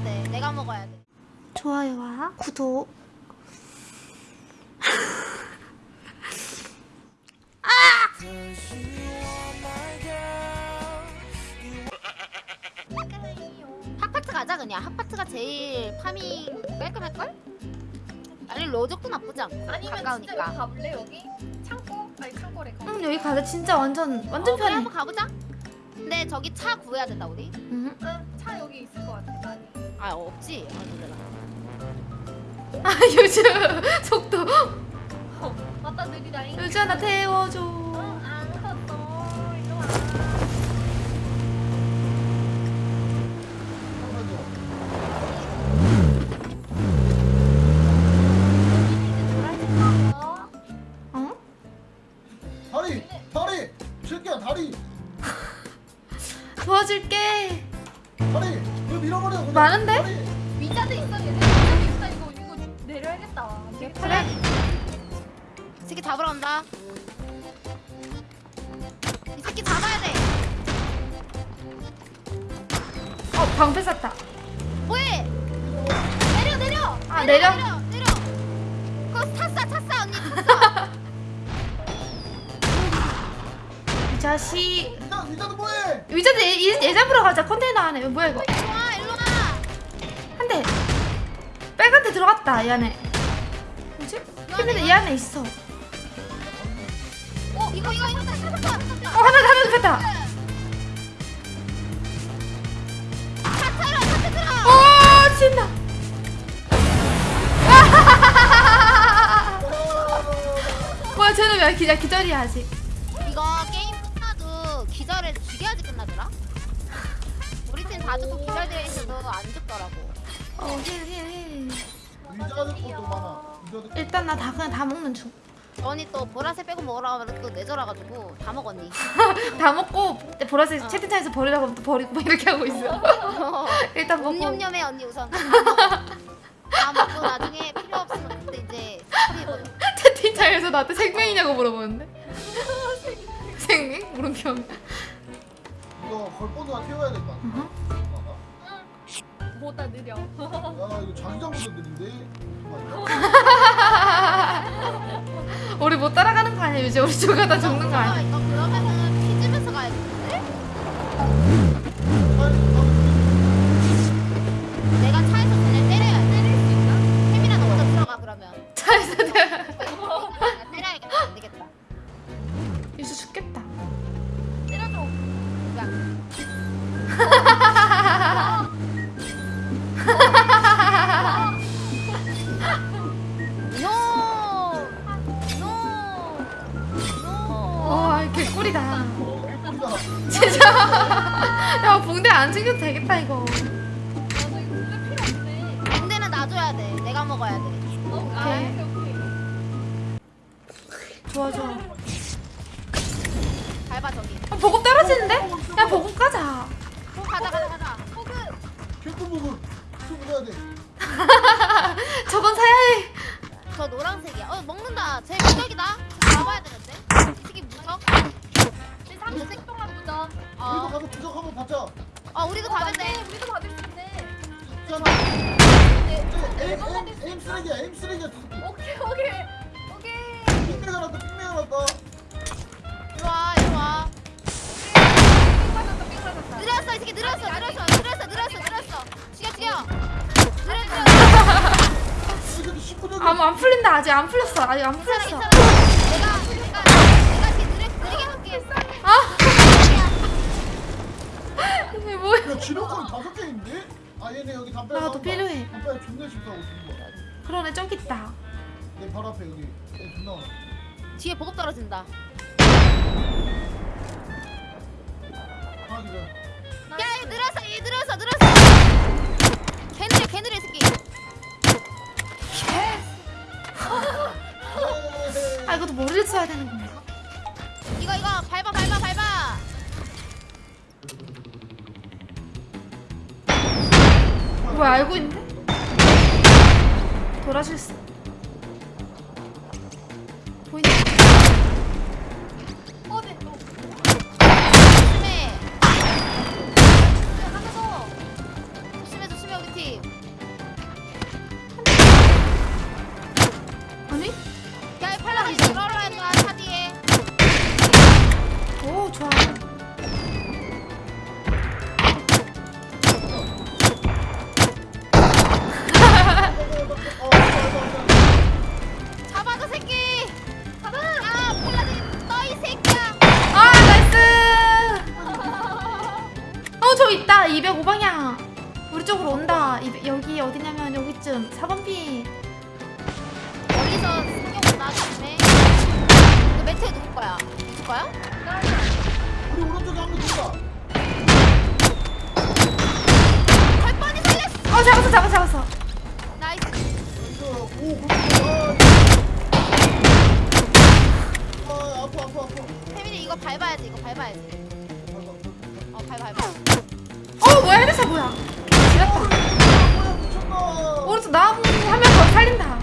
내가 먹어야 돼. 좋아요와 구독. 핫파트 가자 그냥. 핫파트가 제일 파밍 깔끔할걸? 아니 로족도 나쁘지 않고 아니면 진짜 여기 가까우니까. 가볼래 여기? 창고? 아니 창고래 가. 응 여기 가자 진짜 완전 완전 어, 그래 편해. 한번 가보자. 근데 저기 차 구해야 된다 우리. 응. 차 여기 있을 것 같아 많이. 아 없지. 아, 놀래라. 아 요즘 속도. 맞다 느리다잉. 요즘 나 태워줘. 어! 도와줄게. 다리! 밀어버려 그냥 많은데? 위자드 있어 얘네. 위자드 있어 이거 이거 내려야겠다. 되게 그래. 이 새끼 잡으러 간다. 이 새끼 잡아야 돼. 어 방패 쐈다. 뭐해? 내려 내려. 아, 내려? 내려 내려. 그거 탔어 탔어 언니 탔어. 이 자식. 위자, 위자도 뭐해! 예, 예, 예잡으러 가자 컨테이너 안에 뭐야 이거? 빨간 데 들어갔다 이 안에. 뭐지? 근데 이 안에 있어. 어어 이거 이거 이거. 하나 타러. 오 신나. 뭐야 쟤는 왜 기자 기절이야 아직. 이거 게임 끝나도 기절을 죽여야지 끝나더라. 우리 팀 다 죽고 기절되어 있어도 안 죽더라고. 어 heal heal heal 위자도 것도 많아 위자도 일단 나 다 그냥 다 먹는 중. 언니 또 보라색 빼고 먹으라고 하면 또 내절아가지고 다 먹었니. 다 먹고 보라색 어. 채팅창에서 버리라고 하면 또 버리고 막 이렇게 하고 있어. 일단 먹고. 옴뇸뇸해 언니 우선. 다 먹고 나중에 필요 없으면 그때 이제 처리해버려. 채팅창에서 나한테 생명이냐고 물어보는데. 생명? 물음표. 이거 걸번호가 태워야 될거 아니야 보다 느려. 야 이거 자기장부터 느린데 우리 못 따라가는 거 아니야? 이제 우리 저가다 죽는 거 아니야? 개꿀이다. 진짜. 야 붕대 안 챙겨도 되겠다 이거. 군대는 놔줘야 돼. 내가 먹어야 돼. 오케이. 좋아 좋아. 밟아 저기. 아, 보급 떨어지는데? 야 보급 가자. 어, 가자 가자 가자. 호그. 캡틴복을 좀 해야 돼 저건 사야 해. 저 노란색이야. 어 먹는다. 제 무적이다. 저 잡아야 되는데. 특히 무적. 제 30분 동안 무전. 우리도 어. 가서 부적 한번 받자 어 우리도 돼. 맞네. 우리도 받을 수 있네. 있잖아 네. 에임 에임 에임 쓰레기야 에임 쓰레기야 저 새끼 오케이 오케이 오케이. 핑메가 났다 핑메가 났다 이리 와 이리 와. 삥 맞았다 삥 맞았다. 느렸어 이 새끼 느렸어 느렸어 느렸어 느렸어 느렸어. 죽여 죽여. 느렸어. 이 새끼 19년 아무 안 풀린다 아직 안 풀렸어 아직 안 괜찮아 풀렸어. 괜찮아. 이게 뭐야? 야 지력권 다섯 개인데? 아 얘네 여기 담배 나도 필요해. 담배 존나 거야 그러네 저기 있다. 내 발 앞에 여기 얘 존나 많아 뒤에 보급 떨어진다. 하나 기절 야얘 느렸어 얘 느렸어 느렸어. 개느려 개느려 이 새끼. 아 이것도 머리를 써야 되는구나. 뭐야 알고 있는데? 돌아실 수. 우리 쪽으로 온다. 200, 여기 어디냐면 여기쯤 4번 피. 멀리서 승경 온다 조심해 그 매트에 누울 거야 누울 거야? 어. 우리 오른쪽에 한명. 할 뻔히 살렸어 어 잡았어 잡았어 잡았어. 나이스 오, 그렇구나. 아, 아파, 아파, 아파. 태민이 이거 밟아야지 이거 밟아야지 어 밟아 밟아 어 뭐야 headshot 뭐야? 미쳤나. 오른쪽 나무 한명더 살린다.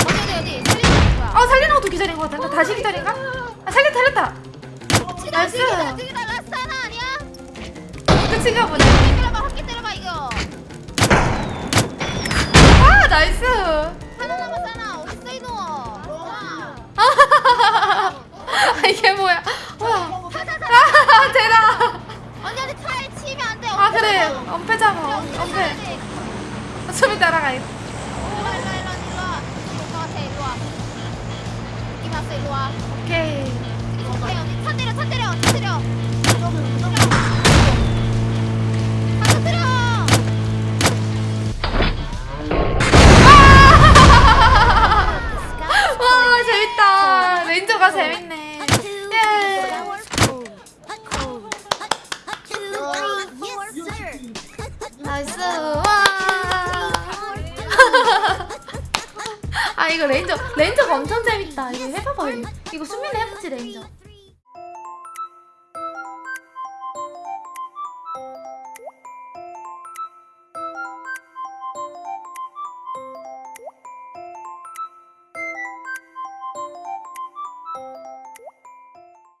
어디 어디 어디 살리는 거야 어 살리는 것도 기절인 것 같은데 다시 기절인가? 아 살렸다 살렸다. nice. 하나 아니야? 끝인가 보네. 때려봐 확기 때려봐 이거 아 nice. 하나 남았잖아 어딨어 이놈 아, 아 이게 뭐야? 와. 아 대박. 언니한테 차에 치면 안돼 아 그래 엄폐 잡아 엄폐. 숨이 따라가. 일로와 일로와 일로와 일로와 일로와 같아 일로와 느낌 왔어 일로와 오케이. 오케이 언니 차 때려 차 때려 차 때려 이거 레인저 레인저가 엄청 재밌다. 이거 해봐봐. 이거 수민이 해봤지 레인저.